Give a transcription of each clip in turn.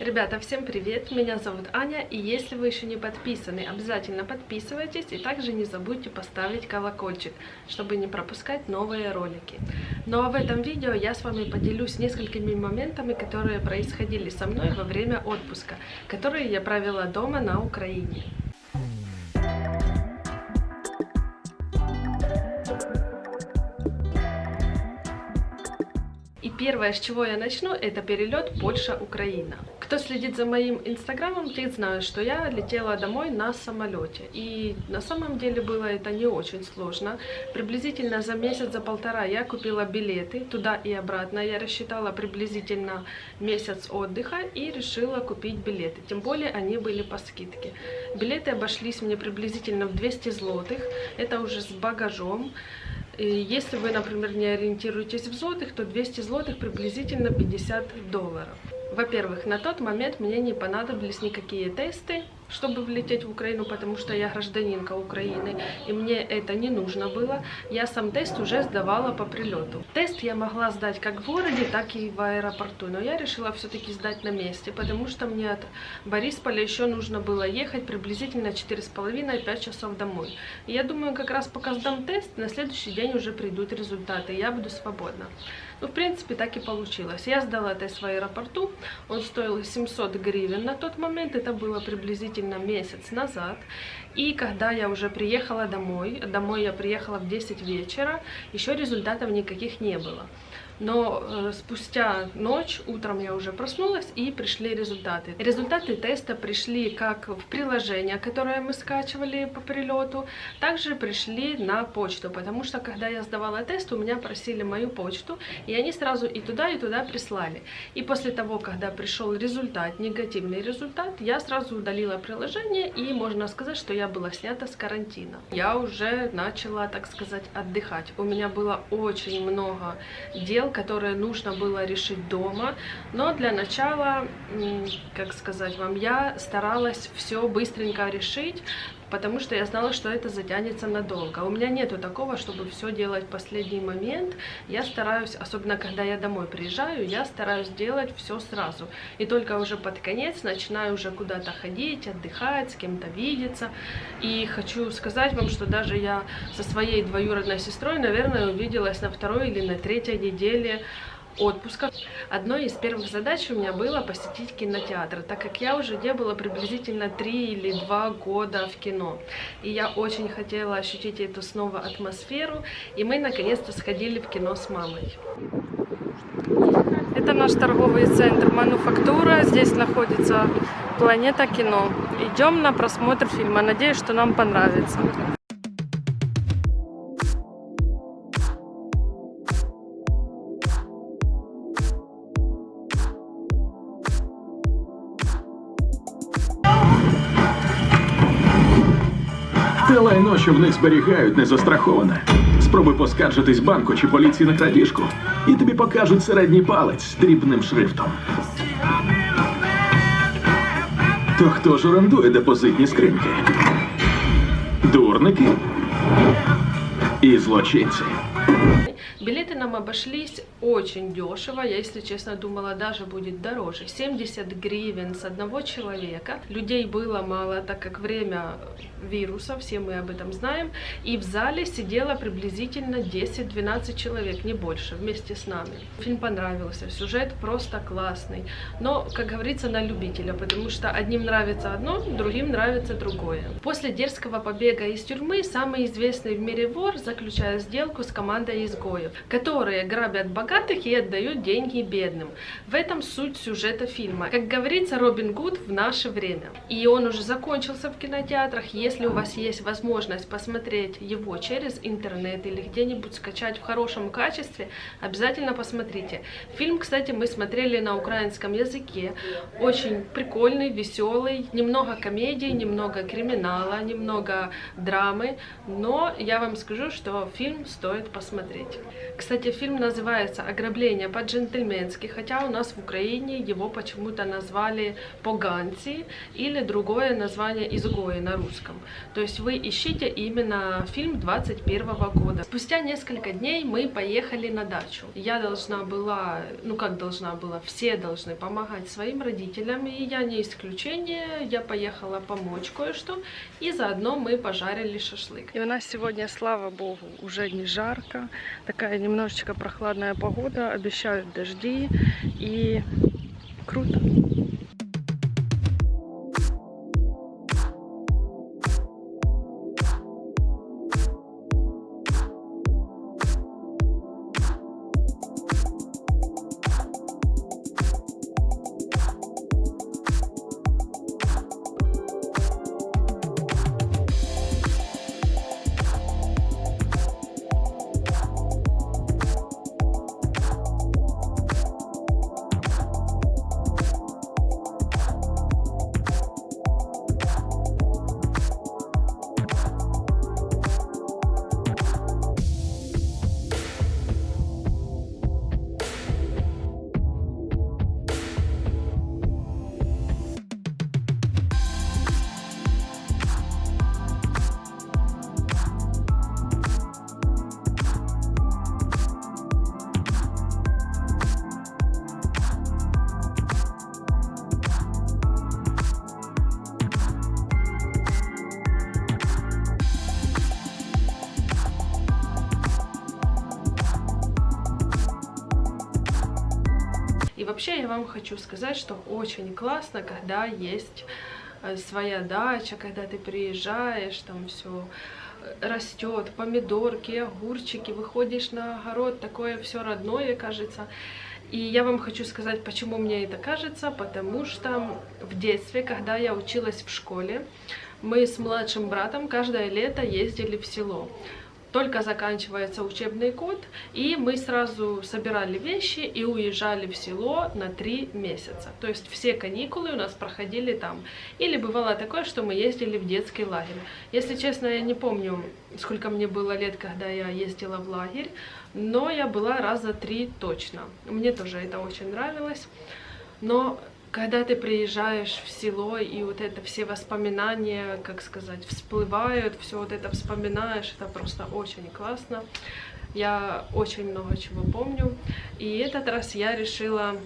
Ребята, всем привет! Меня зовут Аня, и если вы еще не подписаны, обязательно подписывайтесь, и также не забудьте поставить колокольчик, чтобы не пропускать новые ролики. Ну а в этом видео я с вами поделюсь несколькими моментами, которые происходили со мной во время отпуска, которые я провела дома на Украине. Первое, с чего я начну, это перелет Польша-Украина. Кто следит за моим инстаграмом, те знают, что я летела домой на самолете. И на самом деле было это не очень сложно. Приблизительно за месяц, за полтора я купила билеты туда и обратно. Я рассчитала приблизительно месяц отдыха и решила купить билеты. Тем более они были по скидке. Билеты обошлись мне приблизительно в 200 злотых. Это уже с багажом. Если вы, например, не ориентируетесь в злотых, то 200 злотых приблизительно 50 долларов. Во-первых, на тот момент мне не понадобились никакие тесты, чтобы влететь в Украину, потому что я гражданинка Украины, и мне это не нужно было. Я сам тест уже сдавала по прилету. Тест я могла сдать как в городе, так и в аэропорту, но я решила все-таки сдать на месте, потому что мне от Борисполя еще нужно было ехать приблизительно 4,5-5 часов домой. И я думаю, как раз пока сдам тест, на следующий день уже придут результаты, и я буду свободна. Ну, в принципе, так и получилось. Я сдала тест в аэропорту, он стоил 700 гривен на тот момент, это было приблизительно месяц назад. И когда я уже приехала домой, домой я приехала в 10 вечера, еще результатов никаких не было но э, спустя ночь, утром я уже проснулась и пришли результаты. Результаты теста пришли как в приложение, которое мы скачивали по прилету, также пришли на почту, потому что когда я сдавала тест, у меня просили мою почту, и они сразу и туда, и туда прислали. И после того, когда пришел результат, негативный результат, я сразу удалила приложение, и можно сказать, что я была снята с карантина. Я уже начала, так сказать, отдыхать. У меня было очень много дел, которые нужно было решить дома. Но для начала, как сказать вам, я старалась все быстренько решить, потому что я знала, что это затянется надолго. У меня нету такого, чтобы все делать в последний момент. Я стараюсь, особенно когда я домой приезжаю, я стараюсь делать все сразу. И только уже под конец начинаю уже куда-то ходить, отдыхать, с кем-то видеться. И хочу сказать вам, что даже я со своей двоюродной сестрой, наверное, увиделась на второй или на третьей неделе отпуска. Одной из первых задач у меня было посетить кинотеатр, так как я уже не была приблизительно 3 или 2 года в кино. И я очень хотела ощутить эту снова атмосферу, и мы наконец-то сходили в кино с мамой. Это наш торговый центр «Мануфактура». Здесь находится Планета кино. Идем на просмотр фильма. Надеюсь, что нам понравится. Те лайно, що в них зберігають, не застраховане. Спробуй поскаржитись банку чи поліції на крадіжку, і тобі покажуть середній палець дрібним шрифтом. То хто ж орендує депозитні скриньки? Дурники і злочинці. Билеты нам обошлись очень дешево. Я, если честно, думала, даже будет дороже. 70 гривен с одного человека. Людей было мало, так как время вируса, все мы об этом знаем. И в зале сидело приблизительно 10-12 человек, не больше, вместе с нами. Фильм понравился, сюжет просто классный. Но, как говорится, на любителя, потому что одним нравится одно, другим нравится другое. После дерзкого побега из тюрьмы самый известный в мире вор заключает сделку с командой изгоев, которые грабят богатых и отдают деньги бедным. В этом суть сюжета фильма. Как говорится, Робин Гуд в наше время. И он уже закончился в кинотеатрах. Если у вас есть возможность посмотреть его через интернет или где-нибудь скачать в хорошем качестве, обязательно посмотрите. Фильм, кстати, мы смотрели на украинском языке. Очень прикольный, веселый, немного комедии, немного криминала, немного драмы. Но я вам скажу, что фильм стоит посмотреть. Кстати, фильм называется называется «Ограбление по-джентльменски», хотя у нас в Украине его почему-то назвали «Поганцы» или другое название «Изгои» на русском. То есть вы ищите именно фильм 21 года. Спустя несколько дней мы поехали на дачу. Я должна была, ну как должна была, все должны помогать своим родителям, и я не исключение. Я поехала помочь кое-что, и заодно мы пожарили шашлык. И у нас сегодня, слава богу, уже не жарко, такая немножечко прохладная погода, обещают дожди, и круто. Вам хочу сказать, что очень классно, когда есть э, своя дача, когда ты приезжаешь, там все растет, помидорки, огурчики, выходишь на огород, такое все родное, кажется. И я вам хочу сказать, почему мне это кажется, потому что в детстве, когда я училась в школе, мы с младшим братом каждое лето ездили в село только заканчивается учебный год, и мы сразу собирали вещи и уезжали в село на три месяца. То есть все каникулы у нас проходили там. Или бывало такое, что мы ездили в детский лагерь. Если честно, я не помню, сколько мне было лет, когда я ездила в лагерь, но я была раза три точно. Мне тоже это очень нравилось. Но когда ты приезжаешь в село, и вот это все воспоминания, как сказать, всплывают, все вот это вспоминаешь, это просто очень классно. Я очень много чего помню. И этот раз я решила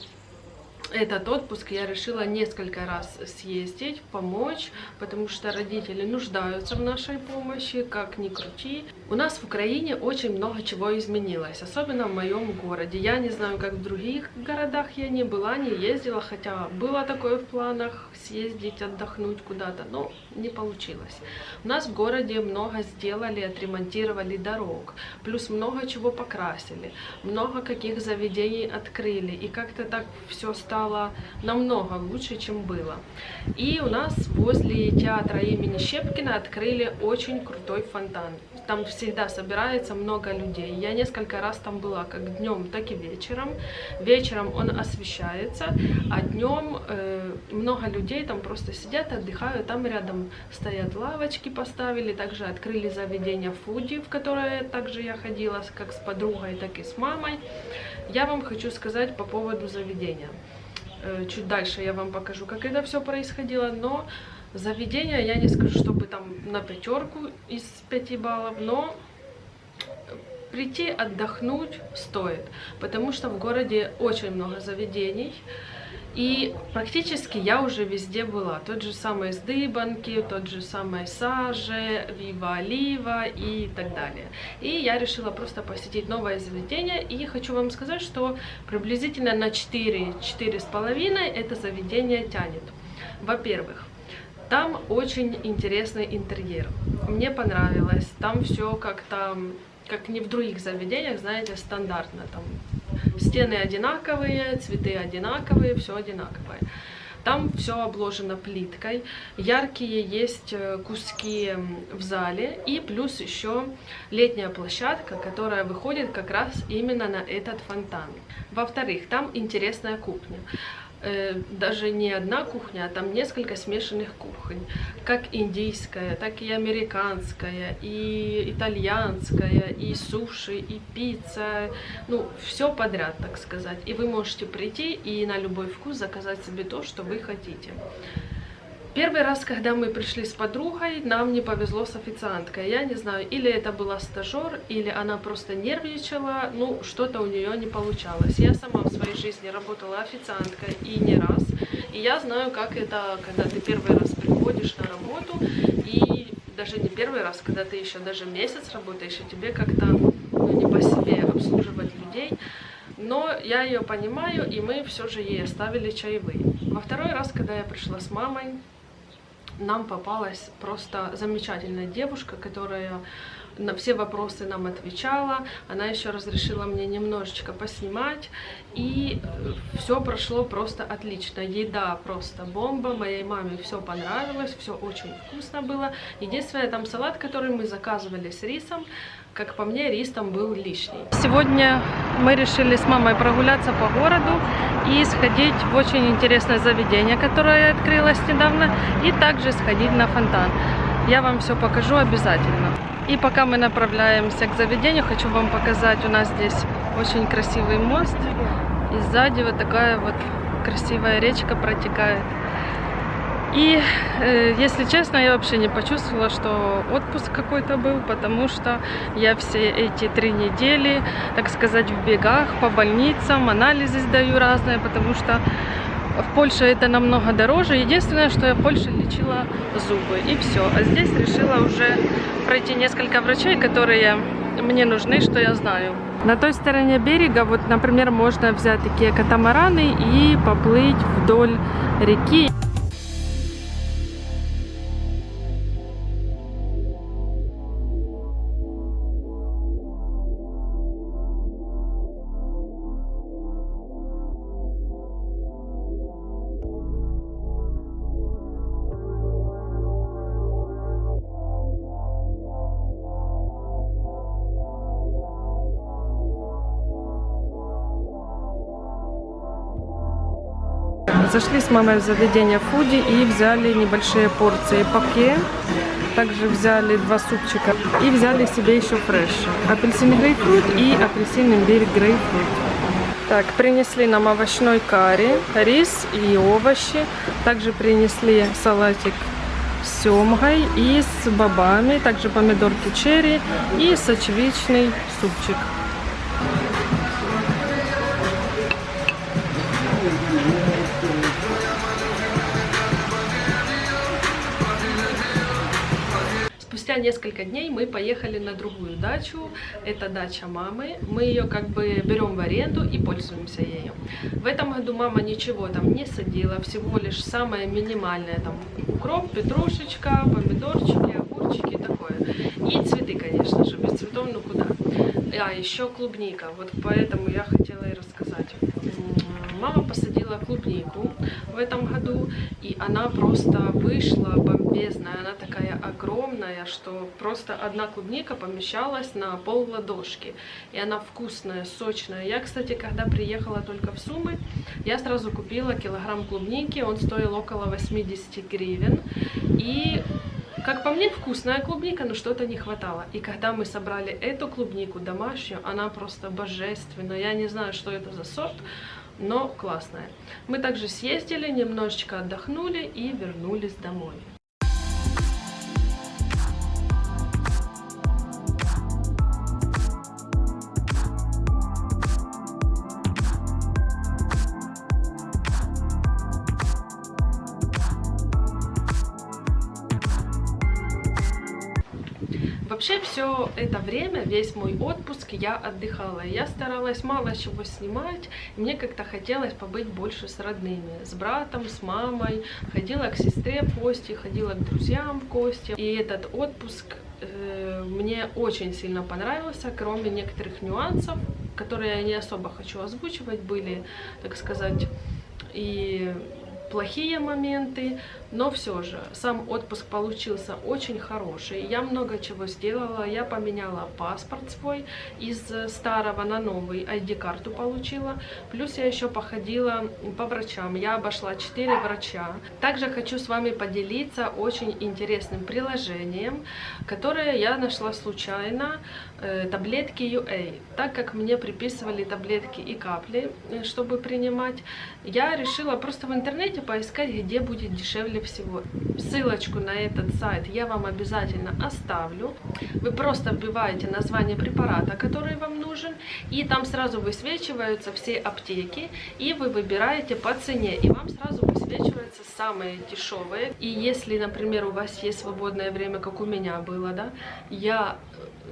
этот отпуск я решила несколько раз съездить, помочь, потому что родители нуждаются в нашей помощи, как ни крути. У нас в Украине очень много чего изменилось, особенно в моем городе. Я не знаю, как в других городах я не была, не ездила, хотя было такое в планах съездить, отдохнуть куда-то, но не получилось. У нас в городе много сделали, отремонтировали дорог, плюс много чего покрасили, много каких заведений открыли, и как-то так все стало стало намного лучше, чем было. И у нас возле театра имени Щепкина открыли очень крутой фонтан. Там всегда собирается много людей. Я несколько раз там была, как днем, так и вечером. Вечером он освещается, а днем э, много людей там просто сидят, отдыхают. Там рядом стоят лавочки, поставили. Также открыли заведение Фуди, в которое также я ходила как с подругой, так и с мамой. Я вам хочу сказать по поводу заведения. Э, чуть дальше я вам покажу, как это все происходило, но заведение я не скажу, чтобы там на пятерку из 5 баллов, но прийти отдохнуть стоит, потому что в городе очень много заведений, и практически я уже везде была. Тот же самый Сдыбанки, тот же самый Саже, Вива Олива и так далее. И я решила просто посетить новое заведение. И хочу вам сказать, что приблизительно на 4-4,5 это заведение тянет. Во-первых, там очень интересный интерьер. Мне понравилось. Там все как-то, как не в других заведениях, знаете, стандартно. Там Стены одинаковые, цветы одинаковые, все одинаковое. Там все обложено плиткой, яркие есть э, куски в зале и плюс еще летняя площадка, которая выходит как раз именно на этот фонтан. Во-вторых, там интересная кухня. Э, даже не одна кухня, а там несколько смешанных кухонь. Как индийская, так и американская, и итальянская, и суши, и пицца. Ну, все подряд, так сказать. И вы можете прийти и на любой вкус заказать себе то, что вы хотите. Первый раз, когда мы пришли с подругой, нам не повезло с официанткой. Я не знаю, или это была стажер, или она просто нервничала, ну, что-то у нее не получалось. Я сама в своей жизни работала официанткой и не раз. И я знаю, как это, когда ты первый раз приходишь на работу, и даже не первый раз, когда ты еще даже месяц работаешь, и тебе как-то ну, не по себе обслуживать людей. Но я ее понимаю, и мы все же ей оставили чаевые. Во второй раз, когда я пришла с мамой, нам попалась просто замечательная девушка, которая на все вопросы нам отвечала. Она еще разрешила мне немножечко поснимать. И все прошло просто отлично. Еда просто бомба. Моей маме все понравилось. Все очень вкусно было. Единственное, там салат, который мы заказывали с рисом, как по мне, рис там был лишний. Сегодня мы решили с мамой прогуляться по городу и сходить в очень интересное заведение, которое открылось недавно, и также сходить на фонтан. Я вам все покажу обязательно. И пока мы направляемся к заведению, хочу вам показать, у нас здесь очень красивый мост, и сзади вот такая вот красивая речка протекает. И, э, если честно, я вообще не почувствовала, что отпуск какой-то был, потому что я все эти три недели, так сказать, в бегах, по больницам, анализы сдаю разные, потому что в Польше это намного дороже. Единственное, что я в Польше лечила зубы, и все. А здесь решила уже пройти несколько врачей, которые мне нужны, что я знаю. На той стороне берега, вот, например, можно взять такие катамараны и поплыть вдоль реки. Зашли с мамой в заведение Фуди и взяли небольшие порции паке. Также взяли два супчика и взяли себе еще фреш. Апельсин грейпфрут и апельсин имбирь грейпфрут. Так, принесли нам овощной карри, рис и овощи. Также принесли салатик с семгой и с бобами. Также помидорки черри и сочевичный супчик. Спустя несколько дней мы поехали на другую дачу. Это дача мамы. Мы ее как бы берем в аренду и пользуемся ею. В этом году мама ничего там не садила, всего лишь самое минимальное. Там укроп, петрушечка, помидорчики, огурчики, такое. И цветы, конечно же, без цветов ну куда. А, еще клубника. Вот поэтому я хотела и рассказать. Мама посадила клубнику в этом году, и она просто вышла бомбезная. Она такая огромная, что просто одна клубника помещалась на пол ладошки. И она вкусная, сочная. Я, кстати, когда приехала только в Сумы, я сразу купила килограмм клубники. Он стоил около 80 гривен. И как по мне, вкусная клубника, но что-то не хватало. И когда мы собрали эту клубнику домашнюю, она просто божественная. Я не знаю, что это за сорт, но классная. Мы также съездили, немножечко отдохнули и вернулись домой. Это время, весь мой отпуск я отдыхала. Я старалась мало чего снимать. Мне как-то хотелось побыть больше с родными. С братом, с мамой. Ходила к сестре в гости, ходила к друзьям в гости. И этот отпуск э, мне очень сильно понравился, кроме некоторых нюансов, которые я не особо хочу озвучивать, были, так сказать, и плохие моменты, но все же сам отпуск получился очень хороший. Я много чего сделала, я поменяла паспорт свой из старого на новый, ID-карту получила, плюс я еще походила по врачам, я обошла 4 врача. Также хочу с вами поделиться очень интересным приложением, которое я нашла случайно, э, таблетки UA. Так как мне приписывали таблетки и капли, э, чтобы принимать, я решила просто в интернете поискать, где будет дешевле всего. Ссылочку на этот сайт я вам обязательно оставлю. Вы просто вбиваете название препарата, который вам нужен, и там сразу высвечиваются все аптеки, и вы выбираете по цене, и вам сразу высвечиваются самые дешевые. И если, например, у вас есть свободное время, как у меня было, да, я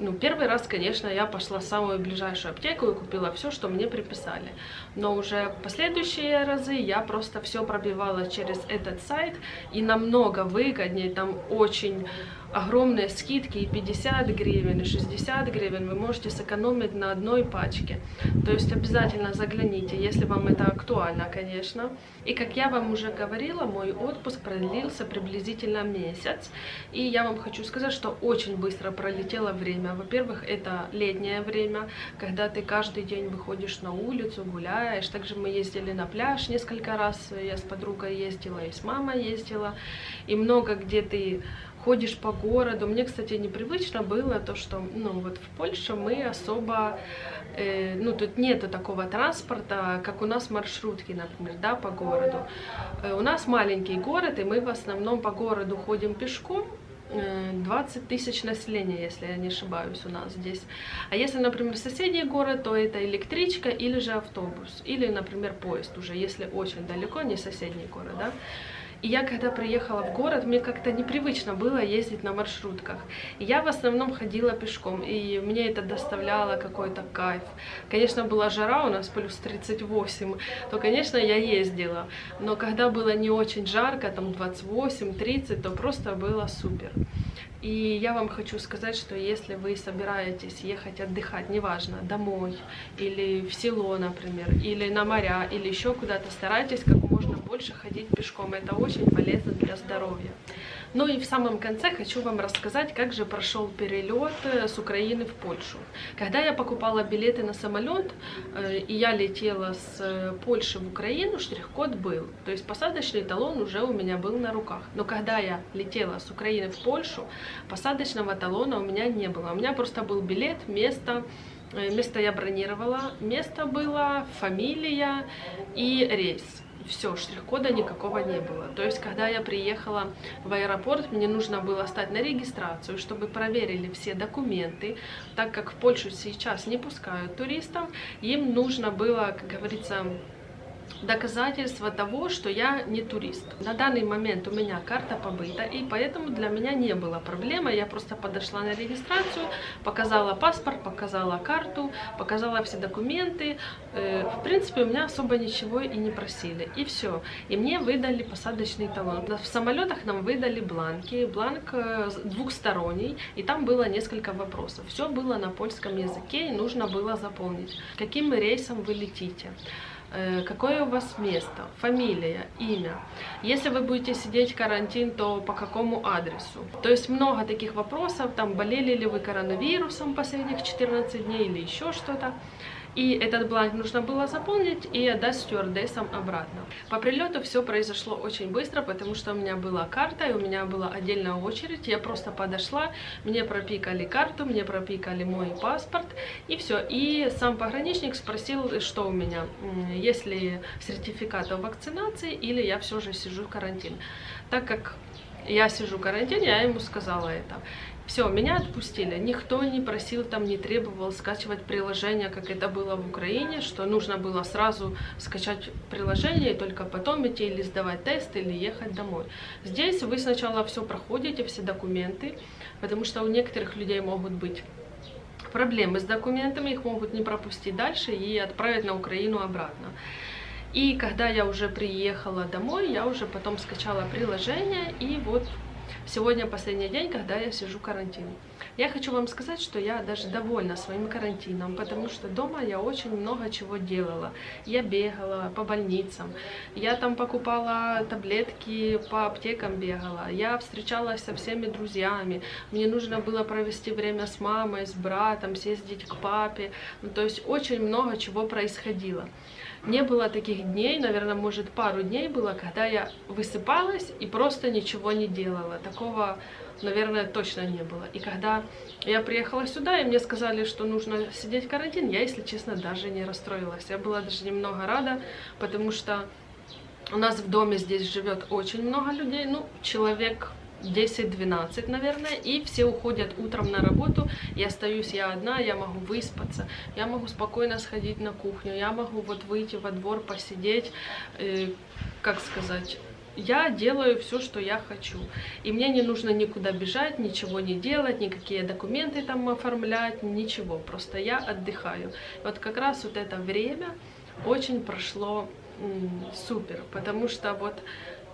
ну, первый раз, конечно, я пошла в самую ближайшую аптеку и купила все, что мне приписали. Но уже последующие разы я просто все пробивала через этот сайт и намного выгоднее, там очень огромные скидки и 50 гривен, и 60 гривен вы можете сэкономить на одной пачке. То есть обязательно загляните, если вам это актуально, конечно. И как я вам уже говорила, мой отпуск продлился приблизительно месяц. И я вам хочу сказать, что очень быстро пролетело время. Во-первых, это летнее время, когда ты каждый день выходишь на улицу, гуляешь. Также мы ездили на пляж несколько раз, я с подругой ездила и с мамой ездила. И много где ты ходишь по городу. Мне, кстати, непривычно было то, что, ну, вот в Польше мы особо, э, ну, тут нету такого транспорта, как у нас маршрутки, например, да, по городу. Э, у нас маленький город, и мы в основном по городу ходим пешком, 20 э, тысяч населения, если я не ошибаюсь, у нас здесь. А если, например, соседний город, то это электричка или же автобус, или, например, поезд уже, если очень далеко, не соседний город, да. И я, когда приехала в город, мне как-то непривычно было ездить на маршрутках. Я в основном ходила пешком, и мне это доставляло какой-то кайф. Конечно, была жара, у нас плюс 38, то, конечно, я ездила. Но когда было не очень жарко, там 28-30, то просто было супер. И я вам хочу сказать, что если вы собираетесь ехать отдыхать, неважно, домой или в село, например, или на моря, или еще куда-то, старайтесь как больше ходить пешком. Это очень полезно для здоровья. Ну и в самом конце хочу вам рассказать, как же прошел перелет э, с Украины в Польшу. Когда я покупала билеты на самолет, э, и я летела с э, Польши в Украину, штрих-код был. То есть посадочный талон уже у меня был на руках. Но когда я летела с Украины в Польшу, посадочного талона у меня не было. У меня просто был билет, место, место я бронировала, место было, фамилия и рейс все, штрих-кода никакого не было. То есть, когда я приехала в аэропорт, мне нужно было стать на регистрацию, чтобы проверили все документы, так как в Польшу сейчас не пускают туристов, им нужно было, как говорится, доказательство того, что я не турист. На данный момент у меня карта побыта, и поэтому для меня не было проблемы. Я просто подошла на регистрацию, показала паспорт, показала карту, показала все документы. Э, в принципе, у меня особо ничего и не просили. И все. И мне выдали посадочный талон. В самолетах нам выдали бланки. Бланк э, двухсторонний, и там было несколько вопросов. Все было на польском языке, и нужно было заполнить. Каким рейсом вы летите? Э, какое у вас место, фамилия, имя. Если вы будете сидеть карантин, то по какому адресу. То есть много таких вопросов, там болели ли вы коронавирусом последних 14 дней или еще что-то. И этот бланк нужно было заполнить и отдать стюардессам обратно. По прилету все произошло очень быстро, потому что у меня была карта, и у меня была отдельная очередь. Я просто подошла, мне пропикали карту, мне пропикали мой паспорт, и все. И сам пограничник спросил, что у меня, есть ли сертификат о вакцинации, или я все же сижу в карантин. Так как я сижу в карантине, я ему сказала это. Все, меня отпустили. Никто не просил, там не требовал скачивать приложение, как это было в Украине, что нужно было сразу скачать приложение и только потом идти или сдавать тест, или ехать домой. Здесь вы сначала все проходите, все документы, потому что у некоторых людей могут быть проблемы с документами, их могут не пропустить дальше и отправить на Украину обратно. И когда я уже приехала домой, я уже потом скачала приложение, и вот Сегодня последний день, когда я сижу карантин. Я хочу вам сказать, что я даже довольна своим карантином, потому что дома я очень много чего делала. Я бегала по больницам, я там покупала таблетки, по аптекам бегала, я встречалась со всеми друзьями, мне нужно было провести время с мамой, с братом, съездить к папе, ну, то есть очень много чего происходило. Не было таких дней, наверное, может пару дней было, когда я высыпалась и просто ничего не делала. Такого, наверное, точно не было. И когда я приехала сюда, и мне сказали, что нужно сидеть в карантин, я, если честно, даже не расстроилась. Я была даже немного рада, потому что у нас в доме здесь живет очень много людей, ну, человек 10-12, наверное, и все уходят утром на работу, и остаюсь я одна, я могу выспаться, я могу спокойно сходить на кухню, я могу вот выйти во двор, посидеть, э, как сказать, я делаю все, что я хочу. И мне не нужно никуда бежать, ничего не делать, никакие документы там оформлять, ничего. Просто я отдыхаю. Вот как раз вот это время очень прошло супер, потому что вот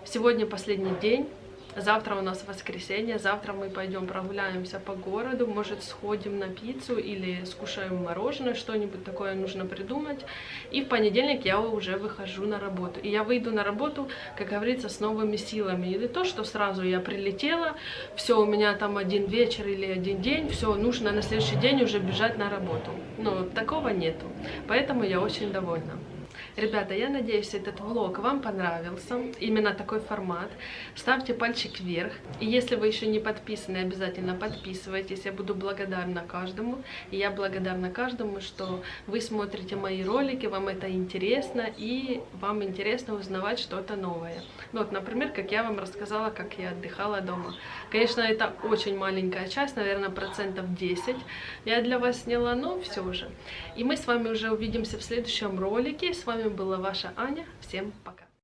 сегодня последний день, Завтра у нас воскресенье, завтра мы пойдем прогуляемся по городу, может сходим на пиццу или скушаем мороженое, что-нибудь такое нужно придумать. И в понедельник я уже выхожу на работу. И я выйду на работу, как говорится, с новыми силами. И то, что сразу я прилетела, все, у меня там один вечер или один день, все, нужно на следующий день уже бежать на работу. Но такого нету. Поэтому я очень довольна. Ребята, я надеюсь, этот влог вам понравился, именно такой формат. Ставьте пальчик вверх. И если вы еще не подписаны, обязательно подписывайтесь. Я буду благодарна каждому. И я благодарна каждому, что вы смотрите мои ролики, вам это интересно, и вам интересно узнавать что-то новое. Вот, например, как я вам рассказала, как я отдыхала дома. Конечно, это очень маленькая часть, наверное, процентов 10 я для вас сняла, но все же. И мы с вами уже увидимся в следующем ролике. С вами была ваша Аня. Всем пока.